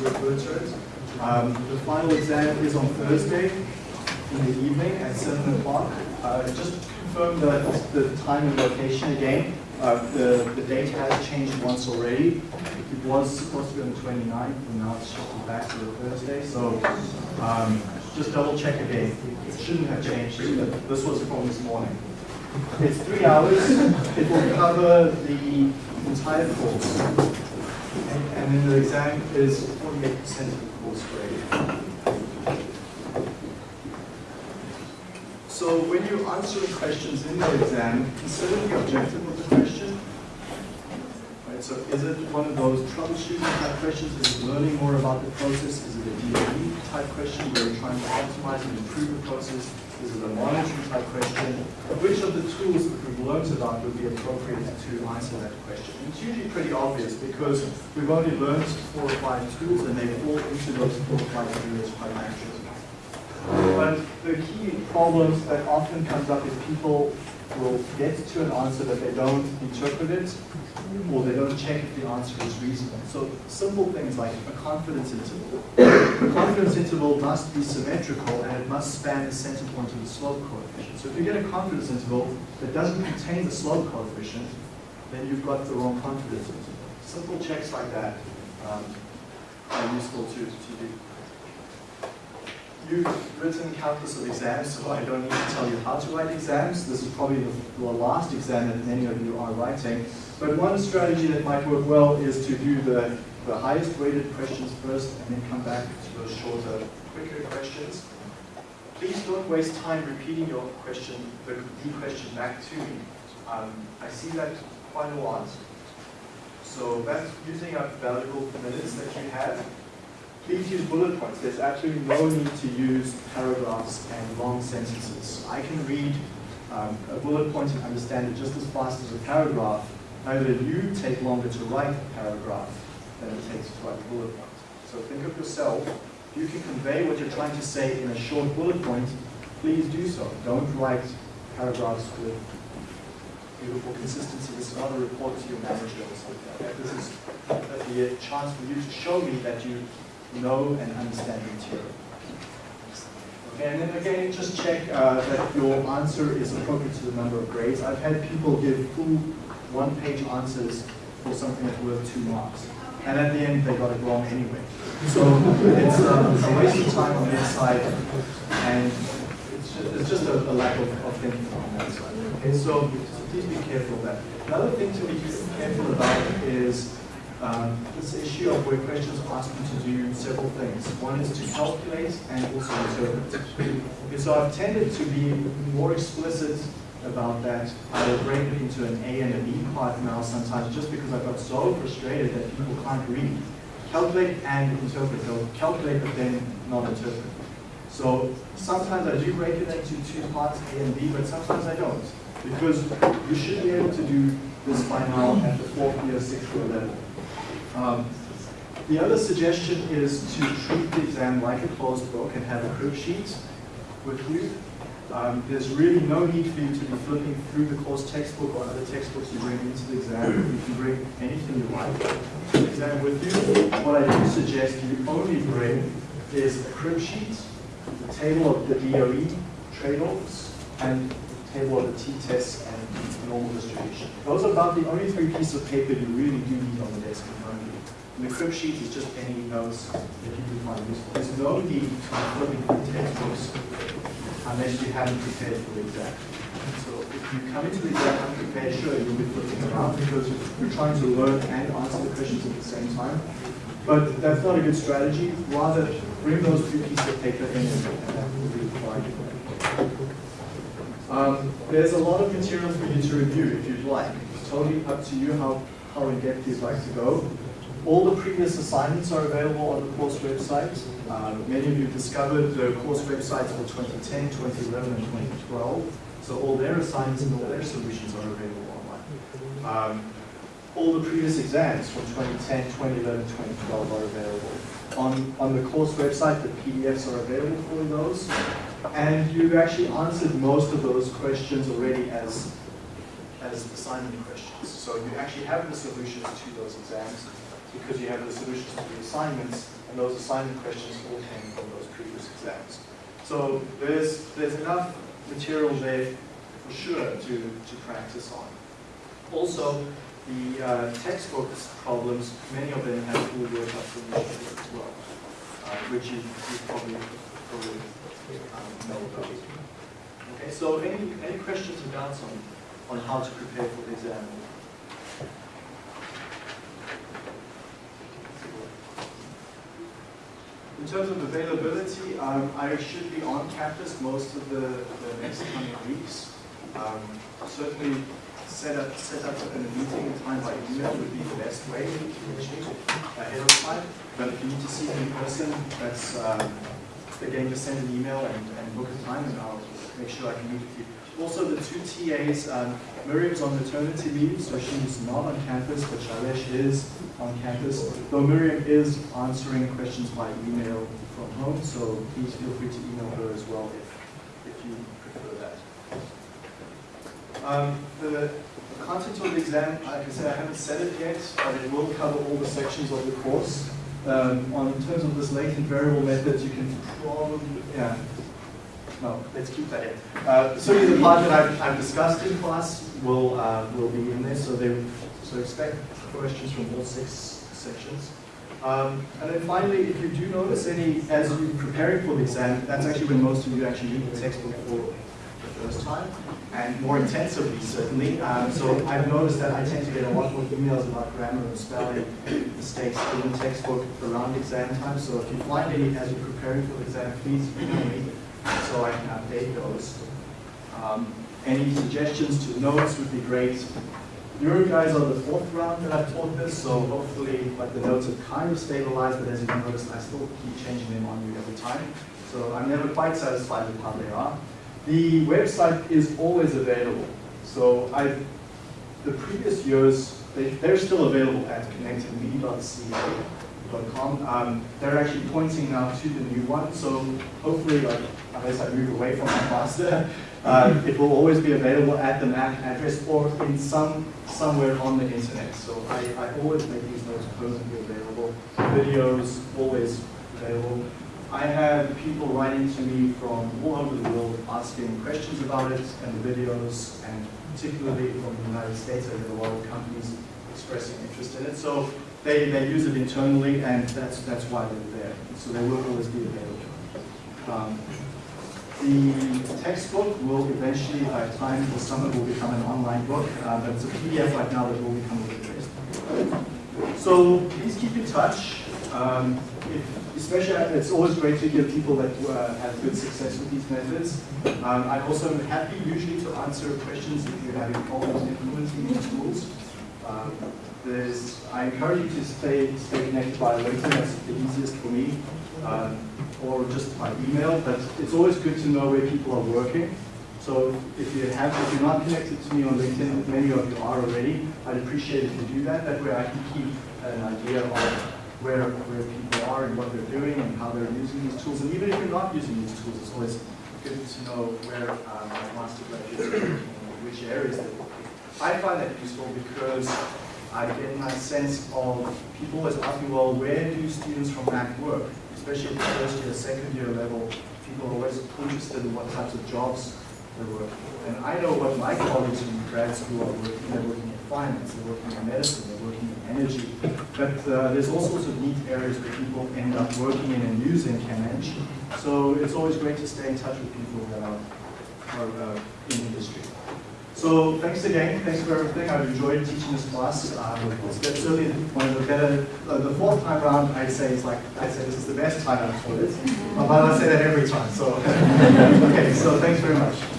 refer to it. Um, the final exam is on Thursday in the evening at 7 o'clock. Uh, just confirm that the time and location again. Uh, the, the date has changed once already. It was supposed to be on the 29th, and now it's shifted back to the Thursday. So um, just double check again. It shouldn't have changed. This was from this morning. It's three hours. It will cover the entire course. And, then the exam is 48% of the course grade. So when you're answering questions in the exam, consider the objective of the question. Right, so is it one of those troubleshooting type questions? Is it learning more about the process? Is it a type question where you're trying to optimize and improve the process? Is it a monitoring type question? Which of the tools that we've learned about would be appropriate to answer that question? It's usually pretty obvious because we've only learned four or five tools and they fall into those four or five areas quite naturally. But the key problems that often comes up is people will get to an answer but they don't interpret it or they don't check if the answer is reasonable. So simple things like a confidence interval. The confidence interval must be symmetrical and it must span the center point of the slope coefficient. So if you get a confidence interval that doesn't contain the slope coefficient, then you've got the wrong confidence interval. Simple checks like that um, are useful to, to do. You've written countless of exams, so I don't need to tell you how to write exams. This is probably the, the last exam that many of you are writing. But one strategy that might work well is to do the, the highest rated questions first and then come back to those shorter, quicker questions. Please don't waste time repeating your question, the, the question back to me. Um, I see that quite a lot. So that's using up valuable minutes that you have please use bullet points. There's absolutely no need to use paragraphs and long sentences. I can read um, a bullet point and understand it just as fast as a paragraph. However, you take longer to write a paragraph than it takes to write a bullet point. So think of yourself. If you can convey what you're trying to say in a short bullet point, please do so. Don't write paragraphs with beautiful consistency. This is not a report to your manager or something like that. This is a chance for you to show me that you know and understand material. Okay, and then again, just check uh, that your answer is appropriate to the number of grades. I've had people give full one-page answers for something that's worth two marks. And at the end, they got it wrong anyway. So it's uh, a waste of time on their side, and it's just, it's just a, a lack of, of, thinking on that side. Okay, so, so please be careful of that. Another thing to be careful about is um, this issue of where questions ask you to do several things. One is to calculate and also interpret. So I've tended to be more explicit about that. I will break it into an A and a B part now sometimes just because I got so frustrated that people can't read. Calculate and interpret. They'll calculate but then not interpret. So sometimes I do break it into two parts, A and B, but sometimes I don't. Because you should be able to do this by now at the fourth year, sixth year level. Um, the other suggestion is to treat the exam like a closed book and have a crib sheet with you. Um, there's really no need for you to be flipping through the course textbook or other textbooks you bring into the exam. You can bring anything you like to the exam with you. What I do suggest you only bring is a crib sheet, the table of the DOE trade-offs, and table of the t-tests and normal distribution. Those are about the only three pieces of paper you really do need on the desk you. And the crib sheet is just any notes that you can find useful. There's no need to flipping through textbooks unless you haven't prepared for the exam. So if you come into the exam unprepared, sure, you'll be flipping around because you're trying to learn and answer the questions at the same time. But that's not a good strategy. Rather, bring those two pieces of paper in and that will be required. Um, there's a lot of material for you to review if you'd like. It's totally up to you how, how in-depth you'd like to go. All the previous assignments are available on the course website. Uh, many of you discovered the course websites for 2010, 2011, and 2012. So all their assignments and all their solutions are available online. Um, all the previous exams from 2010, 2011, 2012 are available. On, on the course website, the PDFs are available for those. And you've actually answered most of those questions already as, as assignment questions. So you actually have the solutions to those exams. because you have the solutions to the assignments, and those assignment questions all came from those previous exams. So there's, there's enough material there for sure to, to practice on. Also, the uh, textbooks problems, many of them have full workup solutions as well, uh, which you, you probably, Okay, so any, any questions or doubts on, on how to prepare for the exam? In terms of availability, um, I should be on campus most of the, the next coming weeks. Um, certainly set up set up a meeting in time by email would be the best way to me ahead of time. But if you need to see me in person, that's um, again just send an email and, and book a time and I'll make sure I can meet with you. Also the two TAs, um, Miriam's on maternity leave, so she's not on campus, but Shailesh is on campus. Though Miriam is answering questions by email from home, so please feel free to email her as well if, if you prefer that. Um, the, the content of the exam, like I said, I haven't said it yet, but it will cover all the sections of the course. Um, on in terms of this latent variable methods, you can probably, yeah, no, let's keep that in. Uh, so the part that I've, I've, discussed in class will uh, will be in there, so they so expect questions from all six sections. Um, and then finally, if you do notice any, as you're preparing for the exam, that's actually when most of you actually read the textbook for first time, and more intensively, certainly. Um, so I've noticed that I tend to get a lot more emails about grammar and spelling mistakes in the textbook around exam time. So if you find any as you're preparing for the exam, please email me so I can update those. Um, any suggestions to notes would be great. Your guys are the fourth round that I've taught this, so hopefully like the notes have kind of stabilized, but as you can notice, I still keep changing them on you every time. So I'm never quite satisfied with how they are. The website is always available. So I've, the previous years, they, they're still available at connectedme.ca.com. Um, they're actually pointing now to the new one, so hopefully, like, unless I move away from McMaster, uh, it will always be available at the MAC address or in some somewhere on the internet. So I, I always make these notes permanently available. Videos always available. I have people writing to me from all over the world asking questions about it and the videos, and particularly from the United States, I have a lot of companies expressing interest in it. So they, they use it internally, and that's that's why they're there. So they will always be available. Um, the textbook will eventually, by time the summer, will become an online book, uh, but it's a PDF right now that will become a book. So please keep in touch. Um, especially, it's always great to hear people that uh, have good success with these methods. Um, I'm also happy usually to answer questions if you're having problems implementing these tools. Um, there's, I encourage you to stay, stay connected by LinkedIn, that's the easiest for me. Um, or just by email, but it's always good to know where people are working. So if you have, if you're not connected to me on LinkedIn, many of you are already, I'd appreciate if you do that. That way I can keep an idea of where, where people are and what they're doing and how they're using these tools. And even if you're not using these tools, it's always good to know where um, McMaster graduates are working which areas working. I find that useful because I get my sense of people always asking, well, where do students from MAC work? especially at the first year, second year level, people are always interested in what types of jobs they're working. And I know what my colleagues in grad school are working. They're working in finance, they're working in medicine, they're working in energy. But uh, there's all sorts of neat areas where people end up working in and using ChemEng. So it's always great to stay in touch with people that are, are uh, in industry. So thanks again. Thanks for everything. I've enjoyed teaching this class. It's certainly one of the better. Uh, the fourth time round, I'd say it's like I'd say this is the best time I've taught it. But I say that every time. So okay. So thanks very much.